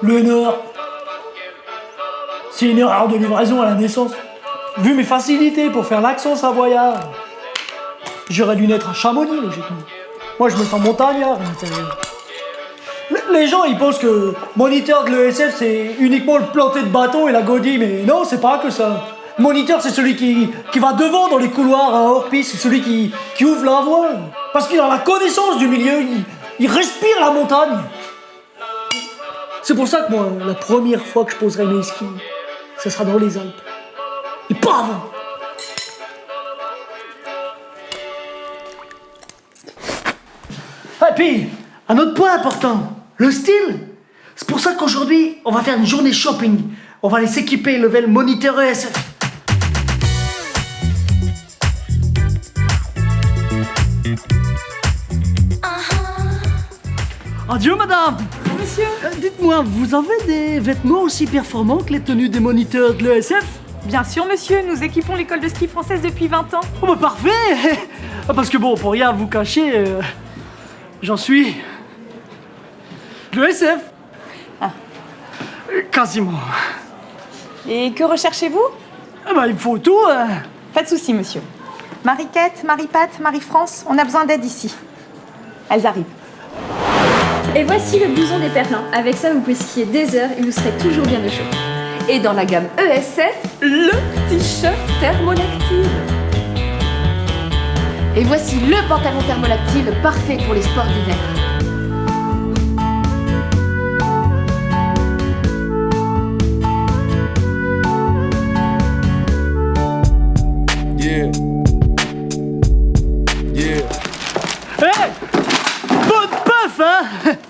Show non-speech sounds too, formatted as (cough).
Le Nord. C'est une erreur de livraison à la naissance. Vu mes facilités pour faire l'accent savoyard, j'aurais dû naître à Chamonix, logiquement. Moi, je me sens montagnard. Le- Les gens, ils pensent que moniteur de l'ESF, c'est uniquement le planter de bâton et la godille, mais non, c'est pas que ça. Moniteur, c'est celui qui, va devant dans les couloirs à hors-piste, c'est celui qui, qui ouvre la voie. Parce qu'il a la connaissance du milieu, il, respire la montagne. C'est pour ça que moi, la première fois que je poserai mes skis, ce sera dans les Alpes. Et pas avant. Et puis, un autre point important, le style. C'est pour ça qu'aujourd'hui, on va faire une journée shopping. On va aller s'équiper level moniteur ESF. Adieu madame Monsieur Euh, Dites-moi, vous avez des vêtements aussi performants que les tenues des moniteurs de l'ESF Bien sûr, monsieur, nous équipons l'école de ski française depuis 20 ans. Oh bah parfait Ah, (laughs) Parce que bon, pour rien vous cacher, euh, j'en suis... de l'ESF Ah. Quasiment. Et que recherchez-vous? Ah bah il me faut tout hein. Pas de souci, monsieur. Marie-Quête, Marie-Pat, Marie-France, on a besoin d'aide ici. Elles arrivent. Et voici le blouson des Perlins. Avec ça, vous pouvez skier des heures et vous serez toujours bien au chaud. Et dans la gamme ESF, le t-shirt thermolactyle. Et voici le pantalon thermolactyle parfait pour les sports d'hiver. Yeah. Yeah. Bonne (laughs)